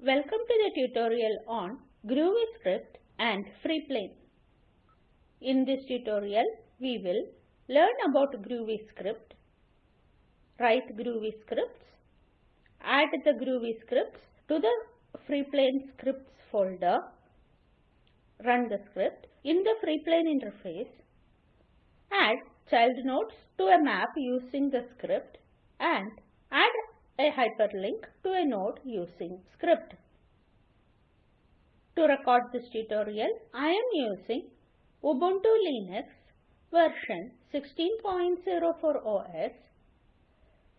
Welcome to the tutorial on Groovy script and Freeplane. In this tutorial, we will learn about Groovy script, write Groovy scripts, add the Groovy scripts to the Freeplane scripts folder, run the script in the Freeplane interface, add child nodes to a map using the script and add a hyperlink to a node using script. To record this tutorial, I am using Ubuntu Linux version 16.04 OS,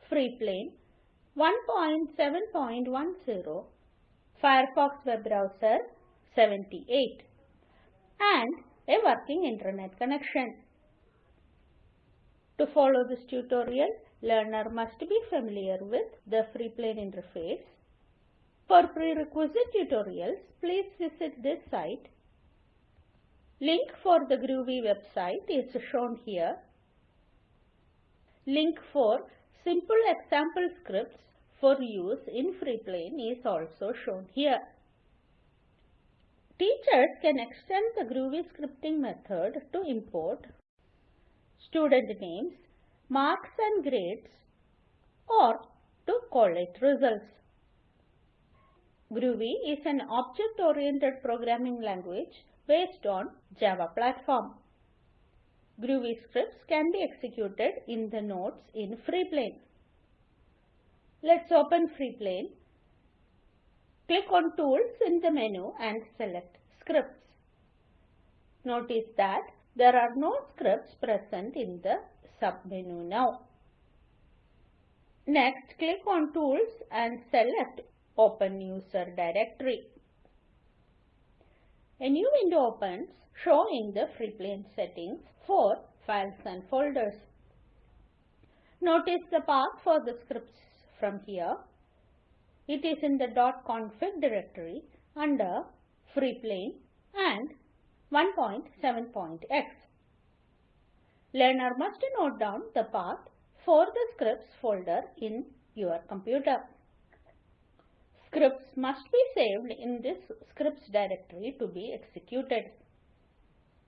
Freeplane 1.7.10, Firefox web browser 78 and a working internet connection. To follow this tutorial, learner must be familiar with the Freeplane interface. For prerequisite tutorials, please visit this site. Link for the Groovy website is shown here. Link for simple example scripts for use in Freeplane is also shown here. Teachers can extend the Groovy scripting method to import student names, marks and grades or to collate results. Groovy is an object-oriented programming language based on Java platform. Groovy scripts can be executed in the nodes in Freeplane. Let's open Freeplane. Click on Tools in the menu and select Scripts. Notice that there are no scripts present in the submenu now. Next, click on Tools and select Open User Directory. A new window opens showing the Freeplane settings for files and folders. Notice the path for the scripts from here. It is in the .config directory under Freeplane and 1.7.x. Learner must note down the path for the scripts folder in your computer. Scripts must be saved in this scripts directory to be executed.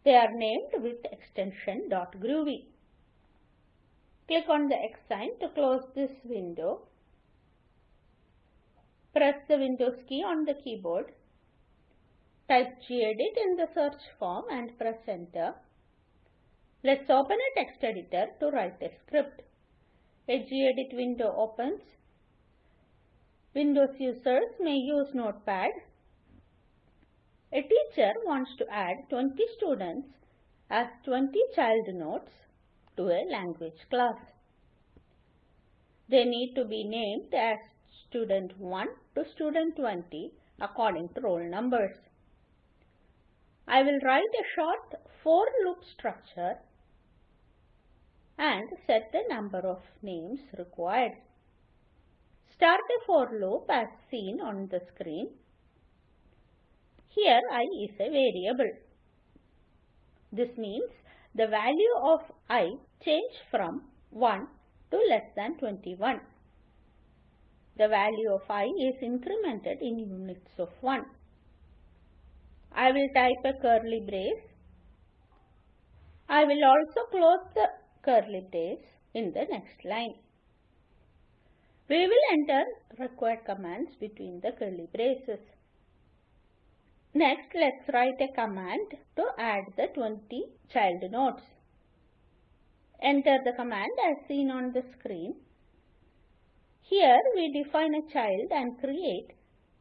They are named with extension .groovy. Click on the X sign to close this window. Press the Windows key on the keyboard. Type gedit in the search form and press enter. Let's open a text editor to write a script. A gedit window opens. Windows users may use Notepad. A teacher wants to add 20 students as 20 child nodes to a language class. They need to be named as student 1 to student 20 according to roll numbers. I will write a short for loop structure and set the number of names required. Start a for loop as seen on the screen. Here i is a variable. This means the value of i change from 1 to less than 21. The value of i is incremented in units of 1. I will type a curly brace. I will also close the curly brace in the next line. We will enter required commands between the curly braces. Next, let's write a command to add the 20 child nodes. Enter the command as seen on the screen. Here we define a child and create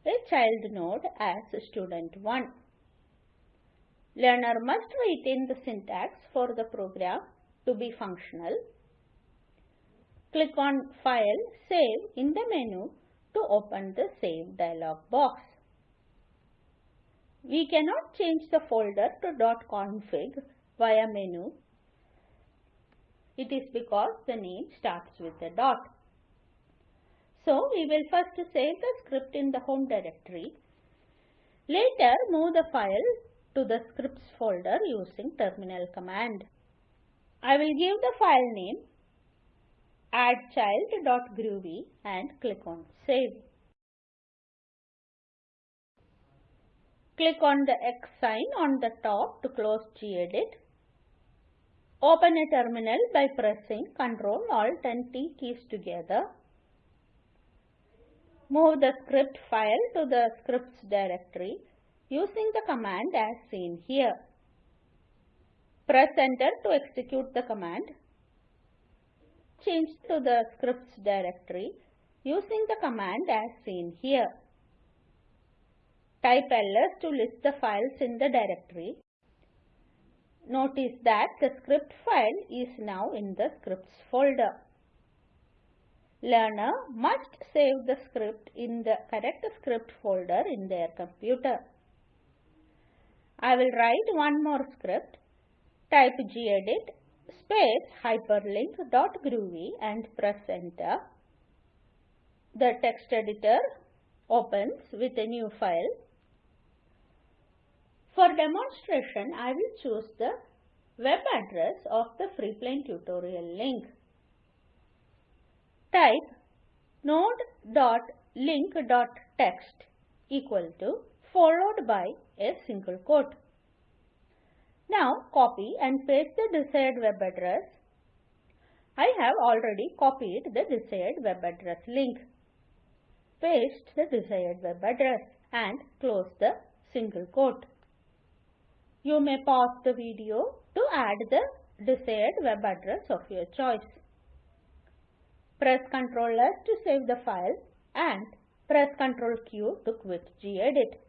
a child node as student 1. Learner must retain the syntax for the program to be functional. Click on File, Save in the menu to open the Save dialog box. We cannot change the folder to .config via menu. It is because the name starts with a dot. So we will first save the script in the home directory. Later move the file to the scripts folder using terminal command. I will give the file name add child.groovy and click on save. Click on the X sign on the top to close gedit. Open a terminal by pressing Ctrl Alt and T keys together. Move the script file to the scripts directory using the command as seen here. Press enter to execute the command. Change to the scripts directory using the command as seen here. Type ls to list the files in the directory. Notice that the script file is now in the scripts folder. Learner must save the script in the correct script folder in their computer. I will write one more script. Type gedit space hyperlink.groovy and press enter. The text editor opens with a new file. For demonstration, I will choose the web address of the Freeplane tutorial link. Type node.link.text equal to followed by a single quote. Now copy and paste the desired web address. I have already copied the desired web address link. Paste the desired web address and close the single quote. You may pause the video to add the desired web address of your choice. Press Ctrl S to save the file and press Ctrl Q to quit gedit.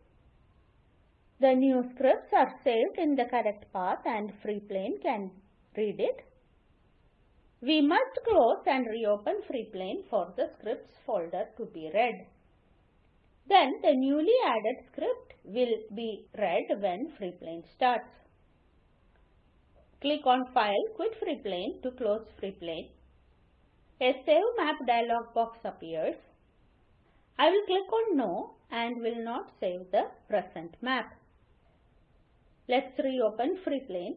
The new scripts are saved in the correct path and Freeplane can read it. We must close and reopen Freeplane for the scripts folder to be read. Then the newly added script will be read when Freeplane starts. Click on File, Quit Freeplane to close Freeplane. A Save Map dialog box appears. I will click on No and will not save the present map. Let's reopen Freeplane.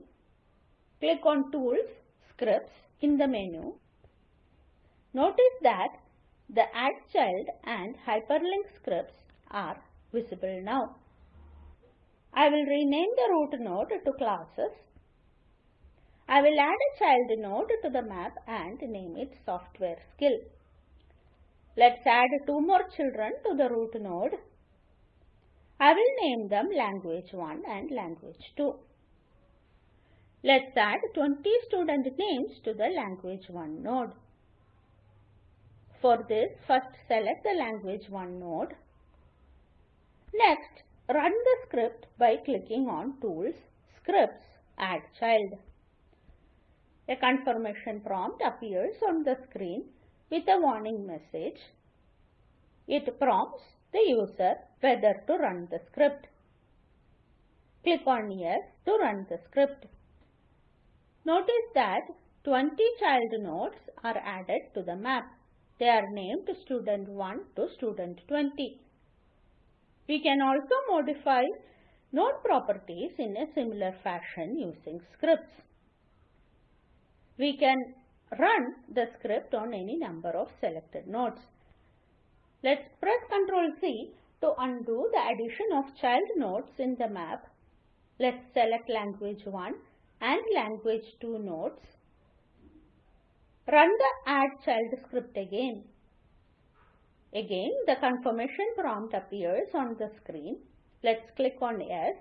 Click on Tools, Scripts in the menu. Notice that the Add Child and Hyperlink scripts are visible now. I will rename the root node to classes. I will add a child node to the map and name it software skill. Let's add two more children to the root node. I will name them language 1 and language 2. Let's add 20 student names to the language 1 node. For this, first select the language 1 node. Next, run the script by clicking on Tools, Scripts, Add Child. A confirmation prompt appears on the screen with a warning message. It prompts the user whether to run the script. Click on Yes to run the script. Notice that 20 child nodes are added to the map. They are named student 1 to student 20. We can also modify node properties in a similar fashion using scripts. We can run the script on any number of selected nodes. Let's press Ctrl C to undo the addition of child nodes in the map. Let's select language 1 and language 2 nodes. Run the add child script again. Again, the confirmation prompt appears on the screen. Let's click on Yes.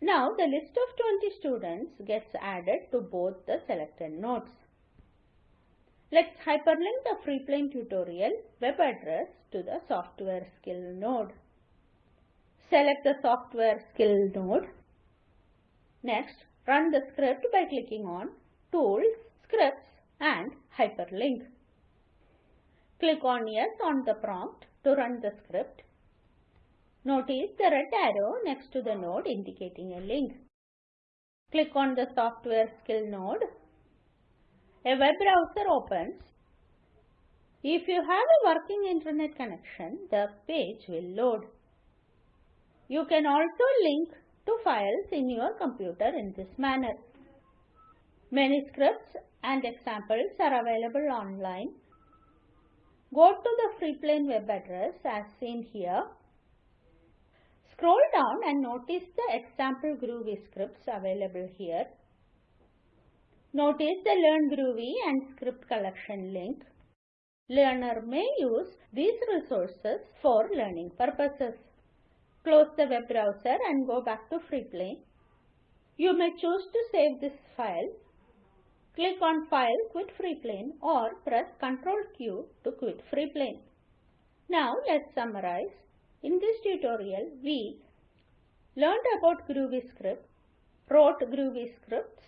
Now, the list of 20 students gets added to both the selected nodes. Let's hyperlink the Freeplane tutorial web address to the software skill node. Select the software skill node. Next, run the script by clicking on Tools, Scripts and Hyperlink. Click on Yes on the prompt to run the script. Notice the red arrow next to the node indicating a link. Click on the software skill node. A web browser opens. If you have a working internet connection, the page will load. You can also link to files in your computer in this manner. Many scripts and examples are available online. Go to the Freeplane web address as seen here Scroll down and notice the example Groovy scripts available here. Notice the Learn Groovy and script collection link. Learner may use these resources for learning purposes. Close the web browser and go back to Freeplane. You may choose to save this file. Click on File Quit Freeplane or press Ctrl Q to quit Freeplane. Now let's summarize. In this tutorial, we learned about Groovy script, wrote Groovy scripts,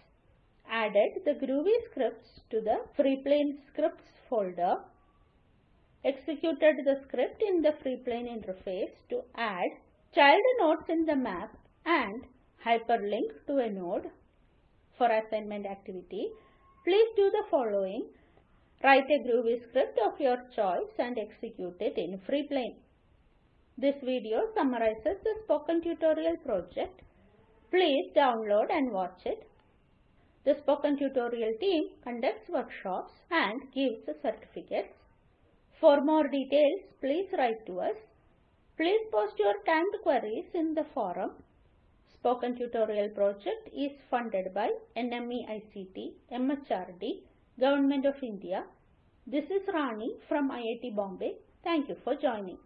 added the Groovy scripts to the Freeplane scripts folder, executed the script in the Freeplane interface to add child nodes in the map and hyperlink to a node. For assignment activity, please do the following. Write a Groovy script of your choice and execute it in Freeplane. This video summarizes the spoken tutorial project. Please download and watch it. The spoken tutorial team conducts workshops and gives certificates. For more details, please write to us. Please post your timed queries in the forum. Spoken Tutorial project is funded by NMEICT, MHRD, Government of India. This is Rani from IIT Bombay. Thank you for joining.